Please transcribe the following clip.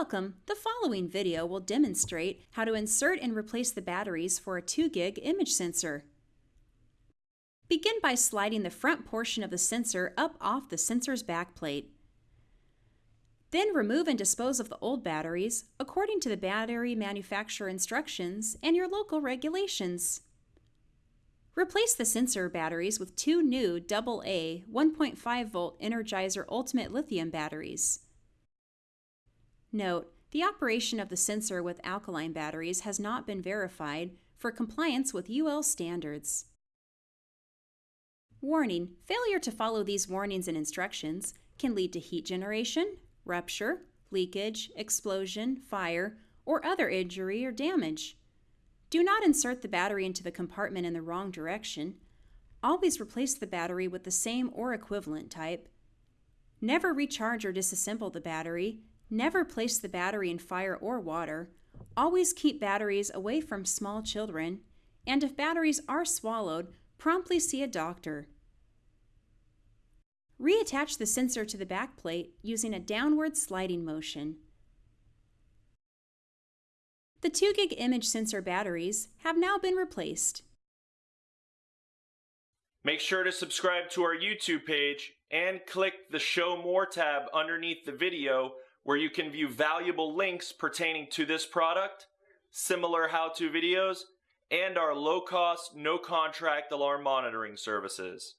Welcome! The following video will demonstrate how to insert and replace the batteries for a 2GIG image sensor. Begin by sliding the front portion of the sensor up off the sensor's backplate. Then remove and dispose of the old batteries according to the battery manufacturer instructions and your local regulations. Replace the sensor batteries with two new AA 1.5 volt Energizer Ultimate Lithium batteries. Note, the operation of the sensor with alkaline batteries has not been verified for compliance with UL standards. Warning, failure to follow these warnings and instructions can lead to heat generation, rupture, leakage, explosion, fire, or other injury or damage. Do not insert the battery into the compartment in the wrong direction. Always replace the battery with the same or equivalent type. Never recharge or disassemble the battery Never place the battery in fire or water. Always keep batteries away from small children. And if batteries are swallowed, promptly see a doctor. Reattach the sensor to the back plate using a downward sliding motion. The 2GIG image sensor batteries have now been replaced. Make sure to subscribe to our YouTube page and click the Show More tab underneath the video where you can view valuable links pertaining to this product, similar how-to videos, and our low-cost, no-contract alarm monitoring services.